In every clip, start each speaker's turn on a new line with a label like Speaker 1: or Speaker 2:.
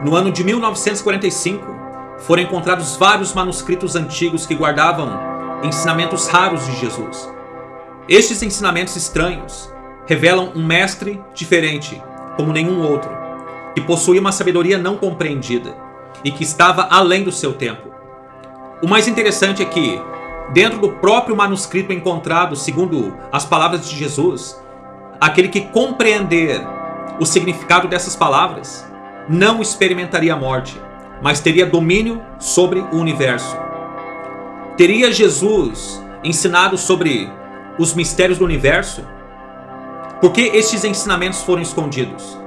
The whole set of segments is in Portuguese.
Speaker 1: No ano de 1945, foram encontrados vários manuscritos antigos que guardavam ensinamentos raros de Jesus. Estes ensinamentos estranhos revelam um mestre diferente, como nenhum outro, que possuía uma sabedoria não compreendida e que estava além do seu tempo. O mais interessante é que, dentro do próprio manuscrito encontrado, segundo as palavras de Jesus, aquele que compreender o significado dessas palavras não experimentaria a morte, mas teria domínio sobre o universo. Teria Jesus ensinado sobre os mistérios do universo? Por que estes ensinamentos foram escondidos?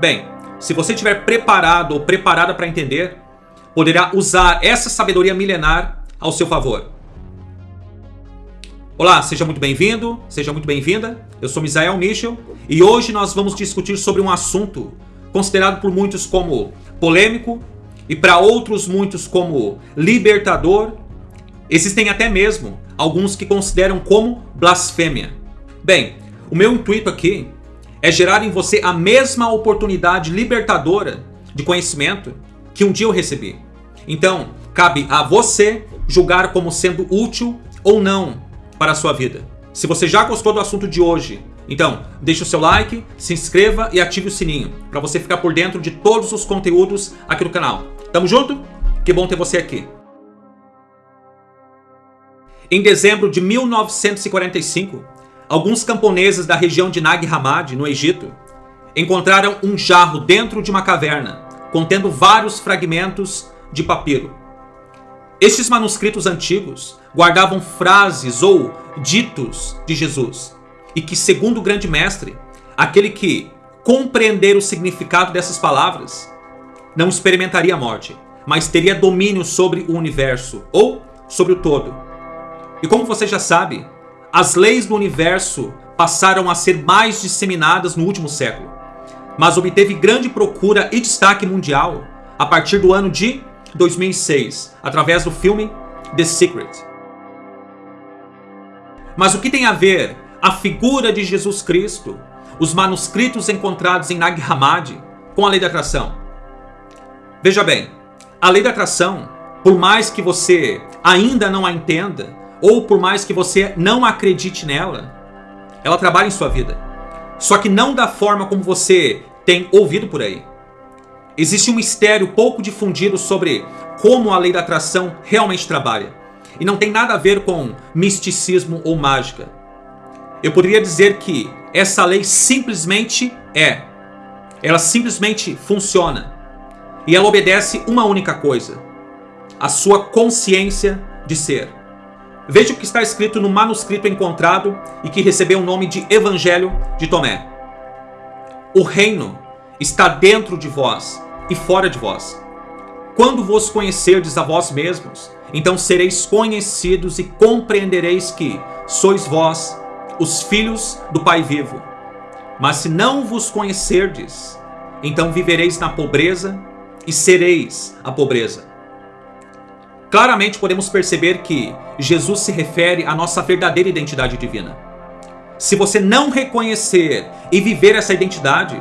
Speaker 1: Bem, se você estiver preparado ou preparada para entender, poderá usar essa sabedoria milenar ao seu favor. Olá, seja muito bem-vindo, seja muito bem-vinda. Eu sou Misael Michel e hoje nós vamos discutir sobre um assunto considerado por muitos como polêmico e para outros muitos como libertador. Existem até mesmo alguns que consideram como blasfêmia. Bem, o meu intuito aqui é gerar em você a mesma oportunidade libertadora de conhecimento que um dia eu recebi. Então, cabe a você julgar como sendo útil ou não para a sua vida. Se você já gostou do assunto de hoje, então deixe o seu like, se inscreva e ative o sininho para você ficar por dentro de todos os conteúdos aqui do canal. Tamo junto? Que bom ter você aqui. Em dezembro de 1945, alguns camponeses da região de Nag Hammadi, no Egito, encontraram um jarro dentro de uma caverna, contendo vários fragmentos de papiro. Estes manuscritos antigos guardavam frases ou ditos de Jesus, e que, segundo o grande mestre, aquele que compreender o significado dessas palavras não experimentaria a morte, mas teria domínio sobre o universo ou sobre o todo. E como você já sabe, as leis do universo passaram a ser mais disseminadas no último século, mas obteve grande procura e destaque mundial a partir do ano de 2006, através do filme The Secret. Mas o que tem a ver a figura de Jesus Cristo, os manuscritos encontrados em Nag Hammadi, com a lei da atração? Veja bem, a lei da atração, por mais que você ainda não a entenda, ou por mais que você não acredite nela, ela trabalha em sua vida. Só que não da forma como você tem ouvido por aí. Existe um mistério pouco difundido sobre como a lei da atração realmente trabalha. E não tem nada a ver com misticismo ou mágica. Eu poderia dizer que essa lei simplesmente é. Ela simplesmente funciona. E ela obedece uma única coisa: a sua consciência de ser. Veja o que está escrito no manuscrito encontrado e que recebeu o nome de Evangelho de Tomé. O reino está dentro de vós e fora de vós. Quando vos conhecerdes a vós mesmos, então sereis conhecidos e compreendereis que sois vós os filhos do Pai vivo. Mas se não vos conhecerdes, então vivereis na pobreza e sereis a pobreza. Claramente podemos perceber que Jesus se refere à nossa verdadeira identidade divina. Se você não reconhecer e viver essa identidade,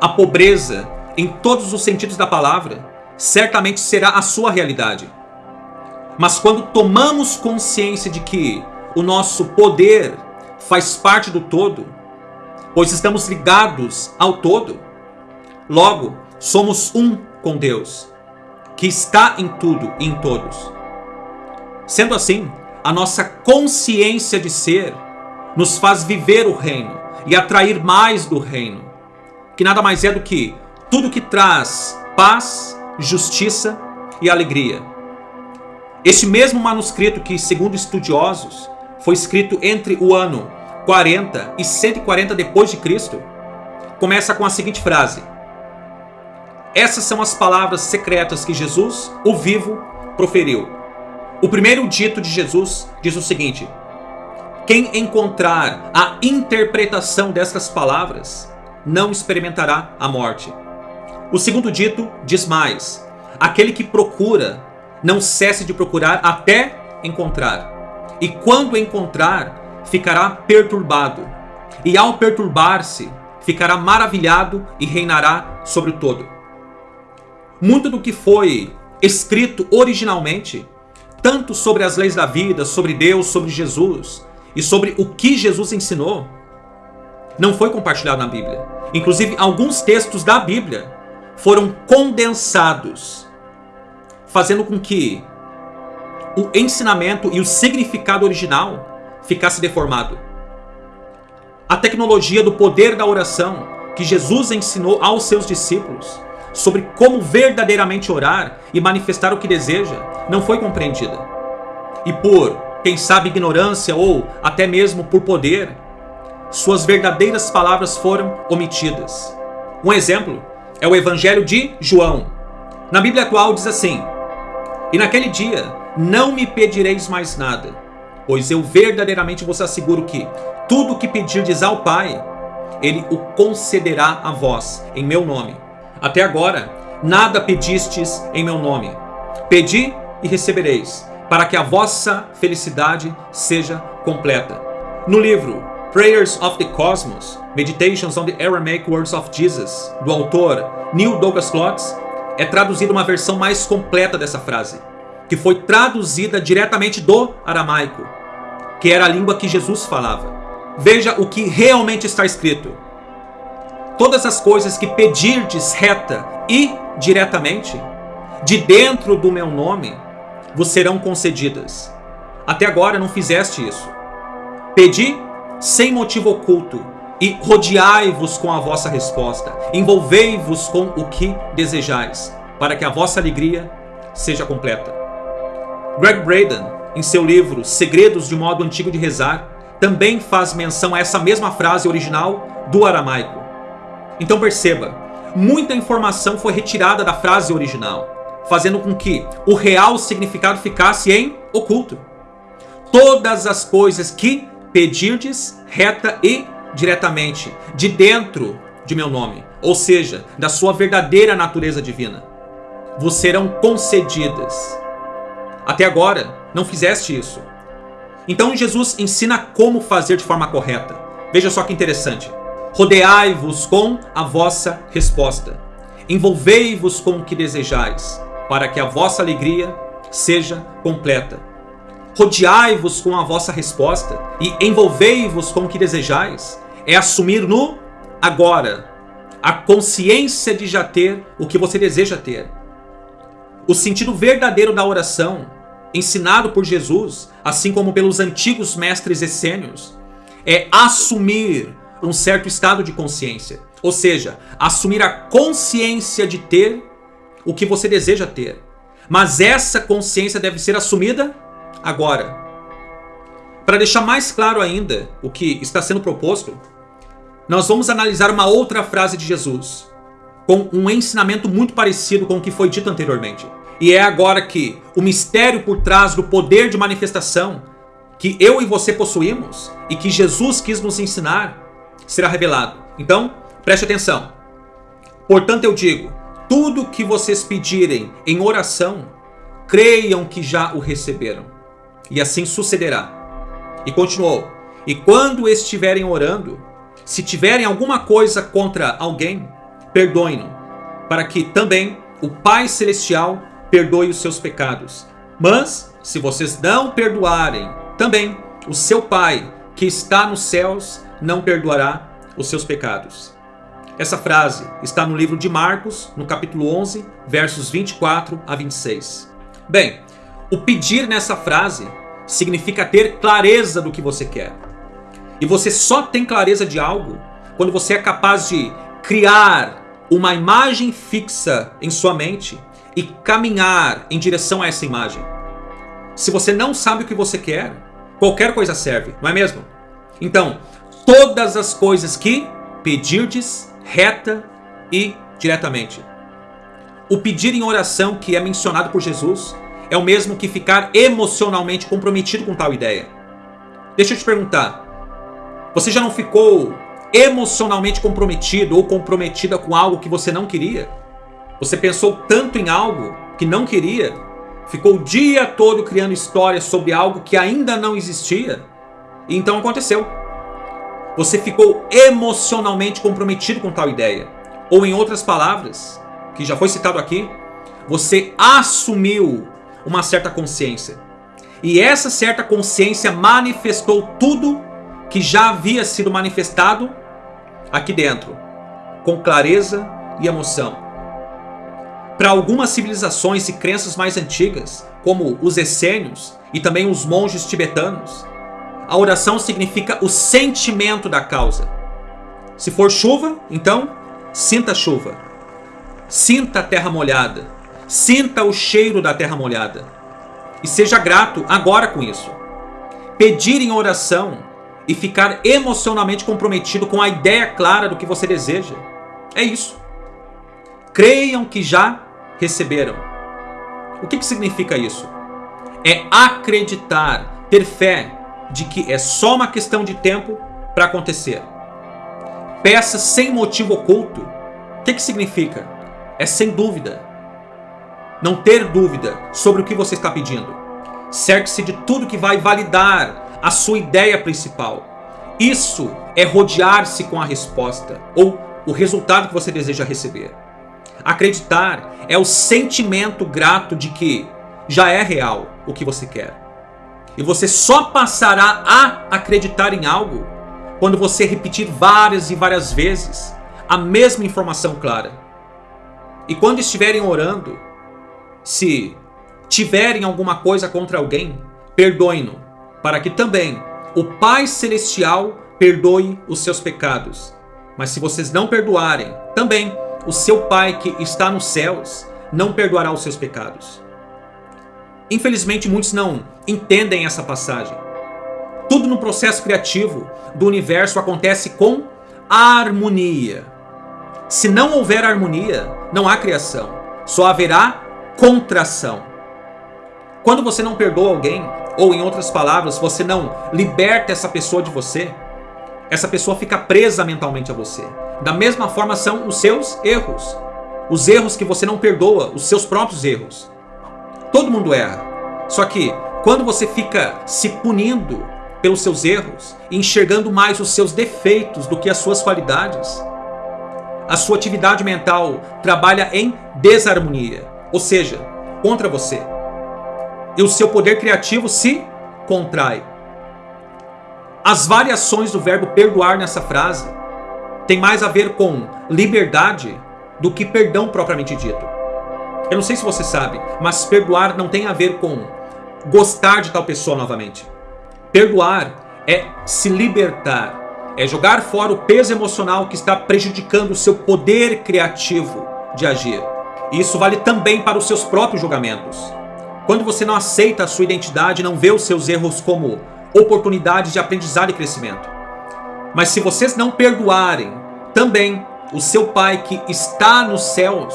Speaker 1: a pobreza, em todos os sentidos da palavra, certamente será a sua realidade. Mas quando tomamos consciência de que o nosso poder faz parte do todo, pois estamos ligados ao todo, logo somos um com Deus, que está em tudo e em todos. Sendo assim, a nossa consciência de ser nos faz viver o reino e atrair mais do reino, que nada mais é do que tudo que traz paz, justiça e alegria. Este mesmo manuscrito que, segundo estudiosos, foi escrito entre o ano 40 e 140 depois de Cristo, começa com a seguinte frase: Essas são as palavras secretas que Jesus, o vivo, proferiu. O primeiro dito de Jesus diz o seguinte: Quem encontrar a interpretação destas palavras não experimentará a morte. O segundo dito diz mais: aquele que procura, não cesse de procurar até encontrar. E quando encontrar, ficará perturbado. E ao perturbar-se, ficará maravilhado e reinará sobre o todo. muito do que foi escrito originalmente, tanto sobre as leis da vida, sobre Deus, sobre Jesus e sobre o que Jesus ensinou, não foi compartilhado na Bíblia. Inclusive, alguns textos da Bíblia foram condensados, fazendo com que o ensinamento e o significado original ficasse deformado. A tecnologia do poder da oração que Jesus ensinou aos seus discípulos sobre como verdadeiramente orar e manifestar o que deseja não foi compreendida. E por, quem sabe, ignorância ou até mesmo por poder, suas verdadeiras palavras foram omitidas. Um exemplo é o Evangelho de João. Na Bíblia atual diz assim: E naquele dia não me pedireis mais nada, pois eu verdadeiramente vos asseguro que tudo que pedirdes ao Pai, ele o concederá a vós, em meu nome. Até agora, nada pedistes em meu nome. Pedi e recebereis, para que a vossa felicidade seja completa. No livro Prayers of the Cosmos, Meditations on the Aramaic Words of Jesus, do autor Neil Douglas Klotz, é traduzida uma versão mais completa dessa frase, que foi traduzida diretamente do aramaico, que era a língua que Jesus falava. Veja o que realmente está escrito. Todas as coisas que pedirdes reta e diretamente, de dentro do meu nome, vos serão concedidas. Até agora não fizeste isso. Pedi sem motivo oculto, e rodeai-vos com a vossa resposta. Envolvei-vos com o que desejais, para que a vossa alegria seja completa. Greg Braden, em seu livro Segredos de Modo Antigo de Rezar, também faz menção a essa mesma frase original do aramaico. Então perceba, muita informação foi retirada da frase original, fazendo com que o real significado ficasse em oculto. Todas as coisas que pedirdes reta e diretamente, de dentro de meu nome, ou seja, da sua verdadeira natureza divina, vos serão concedidas. Até agora, não fizeste isso. Então Jesus ensina como fazer de forma correta. Veja só que interessante. Rodeai-vos com a vossa resposta. Envolvei-vos com o que desejais, para que a vossa alegria seja completa. Rodeai-vos com a vossa resposta e envolvei-vos com o que desejais. É assumir no agora a consciência de já ter o que você deseja ter. O sentido verdadeiro da oração, ensinado por Jesus, assim como pelos antigos mestres essênios, é assumir um certo estado de consciência. Ou seja, assumir a consciência de ter o que você deseja ter. Mas essa consciência deve ser assumida agora. Para deixar mais claro ainda o que está sendo proposto, nós vamos analisar uma outra frase de Jesus, com um ensinamento muito parecido com o que foi dito anteriormente. E é agora que o mistério por trás do poder de manifestação que eu e você possuímos e que Jesus quis nos ensinar será revelado. Então, preste atenção. Portanto, eu digo: tudo que vocês pedirem em oração, creiam que já o receberam e assim sucederá. E continuou: E quando estiverem orando, se tiverem alguma coisa contra alguém, perdoem-no, para que também o Pai Celestial perdoe os seus pecados. Mas, se vocês não perdoarem, também o seu Pai, que está nos céus, não perdoará os seus pecados. Essa frase está no livro de Marcos, no capítulo 11, versos 24 a 26. Bem, o pedir nessa frase significa ter clareza do que você quer. E você só tem clareza de algo quando você é capaz de criar uma imagem fixa em sua mente e caminhar em direção a essa imagem. Se você não sabe o que você quer, qualquer coisa serve, não é mesmo? Então, todas as coisas que pedirdes reta e diretamente. O pedir em oração que é mencionado por Jesus é o mesmo que ficar emocionalmente comprometido com tal ideia. Deixa eu te perguntar. Você já não ficou emocionalmente comprometido ou comprometida com algo que você não queria? Você pensou tanto em algo que não queria? Ficou o dia todo criando histórias sobre algo que ainda não existia? E então aconteceu. Você ficou emocionalmente comprometido com tal ideia. Ou em outras palavras, que já foi citado aqui, você assumiu uma certa consciência. E essa certa consciência manifestou tudo que já havia sido manifestado aqui dentro, com clareza e emoção. Para algumas civilizações e crenças mais antigas, como os essênios e também os monges tibetanos, a oração significa o sentimento da causa. Se for chuva, então sinta a chuva. Sinta a terra molhada. Sinta o cheiro da terra molhada. E seja grato agora com isso. Pedir em oração e ficar emocionalmente comprometido com a ideia clara do que você deseja. É isso. Creiam que já receberam. O que, que significa isso? É acreditar, ter fé de que é só uma questão de tempo para acontecer. Peça sem motivo oculto. O que, que significa? É sem dúvida. Não ter dúvida sobre o que você está pedindo. Cerque-se de tudo que vai validar a sua ideia principal. Isso é rodear-se com a resposta ou o resultado que você deseja receber. Acreditar é o sentimento grato de que já é real o que você quer. E você só passará a acreditar em algo quando você repetir várias e várias vezes a mesma informação clara. E quando estiverem orando, se tiverem alguma coisa contra alguém, perdoem-no, para que também o Pai Celestial perdoe os seus pecados. Mas se vocês não perdoarem, também o seu Pai que está nos céus não perdoará os seus pecados. Infelizmente, muitos não entendem essa passagem. Tudo no processo criativo do universo acontece com harmonia. Se não houver harmonia, não há criação. Só haverá contração. Quando você não perdoa alguém, ou em outras palavras, você não liberta essa pessoa de você, essa pessoa fica presa mentalmente a você. Da mesma forma são os seus erros. Os erros que você não perdoa, os seus próprios erros. Todo mundo erra. Só que quando você fica se punindo pelos seus erros, enxergando mais os seus defeitos do que as suas qualidades, a sua atividade mental trabalha em desarmonia, ou seja, contra você. E o seu poder criativo se contrai. As variações do verbo perdoar nessa frase tem mais a ver com liberdade do que perdão propriamente dito. Eu não sei se você sabe, mas perdoar não tem a ver com gostar de tal pessoa novamente. Perdoar é se libertar, é jogar fora o peso emocional que está prejudicando o seu poder criativo de agir. Isso vale também para os seus próprios julgamentos. Quando você não aceita a sua identidade, não vê os seus erros como oportunidades de aprendizado e crescimento. Mas se vocês não perdoarem, também o seu Pai que está nos céus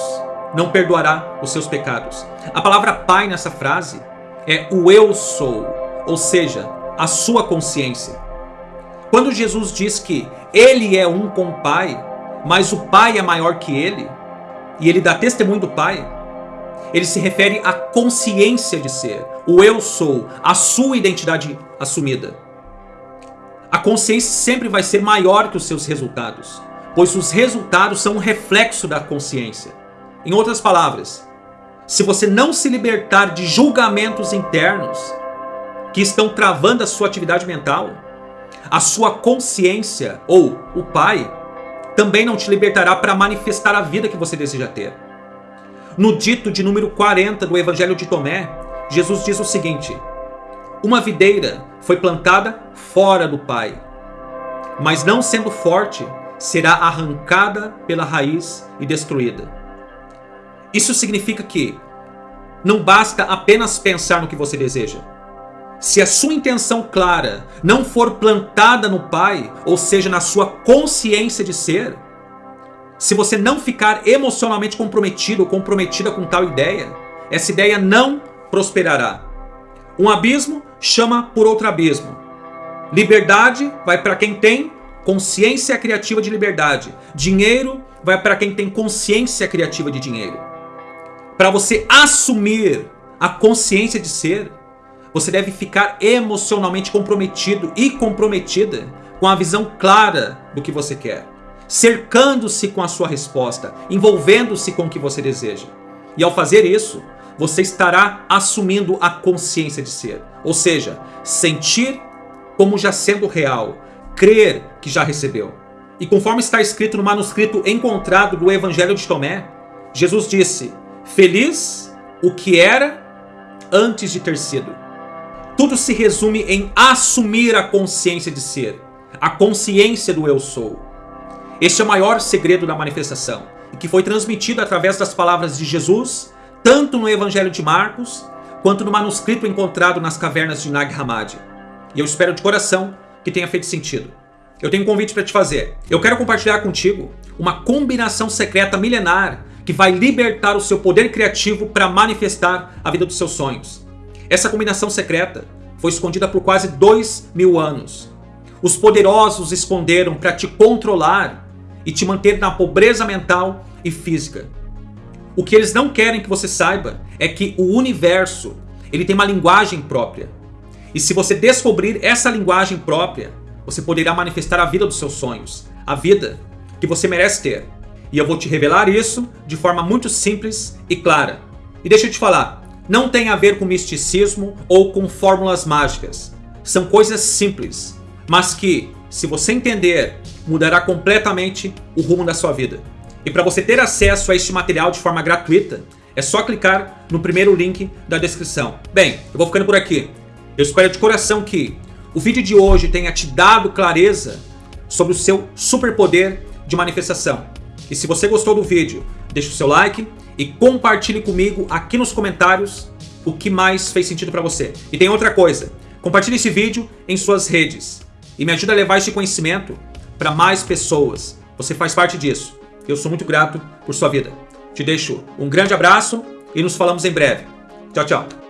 Speaker 1: não perdoará os seus pecados. A palavra Pai nessa frase é o eu sou, ou seja, a sua consciência. Quando Jesus diz que ele é um com o Pai, mas o Pai é maior que ele, e ele dá testemunho do Pai, ele se refere à consciência de ser, o eu sou, a sua identidade assumida. A consciência sempre vai ser maior que os seus resultados, pois os resultados são um reflexo da consciência. Em outras palavras, se você não se libertar de julgamentos internos que estão travando a sua atividade mental, a sua consciência ou o Pai também não te libertará para manifestar a vida que você deseja ter. No dito de número 40 do Evangelho de Tomé, Jesus diz o seguinte: Uma videira foi plantada fora do Pai, mas não sendo forte, será arrancada pela raiz e destruída. Isso significa que não basta apenas pensar no que você deseja. Se a sua intenção clara não for plantada no Pai, ou seja, na sua consciência de ser, se você não ficar emocionalmente comprometido ou comprometida com tal ideia, essa ideia não prosperará. Um abismo chama por outro abismo. Liberdade vai para quem tem consciência criativa de liberdade. Dinheiro vai para quem tem consciência criativa de dinheiro. Para você assumir a consciência de ser, você deve ficar emocionalmente comprometido e comprometida com a visão clara do que você quer, cercando-se com a sua resposta, envolvendo-se com o que você deseja. E ao fazer isso, você estará assumindo a consciência de ser. Ou seja, sentir como já sendo real, crer que já recebeu. E conforme está escrito no manuscrito encontrado do Evangelho de Tomé, Jesus disse, feliz o que era antes de ter sido. Tudo se resume em assumir a consciência de ser, a consciência do eu sou. Este é o maior segredo da manifestação, que foi transmitido através das palavras de Jesus, tanto no Evangelho de Marcos, quanto no manuscrito encontrado nas cavernas de Nag Hammadi. E eu espero de coração que tenha feito sentido. Eu tenho um convite para te fazer. Eu quero compartilhar contigo uma combinação secreta milenar que vai libertar o seu poder criativo para manifestar a vida dos seus sonhos. Essa combinação secreta foi escondida por quase dois mil anos. Os poderosos esconderam para te controlar e te manter na pobreza mental e física. O que eles não querem que você saiba é que o universo ele tem uma linguagem própria. E se você descobrir essa linguagem própria, você poderá manifestar a vida dos seus sonhos, a vida que você merece ter. E eu vou te revelar isso de forma muito simples e clara. E deixa eu te falar, não tem a ver com misticismo ou com fórmulas mágicas. São coisas simples, mas que, se você entender, mudará completamente o rumo da sua vida. E para você ter acesso a este material de forma gratuita, é só clicar no primeiro link da descrição. Bem, eu vou ficando por aqui. Eu espero de coração que o vídeo de hoje tenha te dado clareza sobre o seu superpoder de manifestação. E se você gostou do vídeo, deixe o seu like e compartilhe comigo aqui nos comentários o que mais fez sentido para você. E tem outra coisa, compartilhe esse vídeo em suas redes e me ajude a levar esse conhecimento para mais pessoas. Você faz parte disso. Eu sou muito grato por sua vida. Te deixo um grande abraço e nos falamos em breve. Tchau, tchau.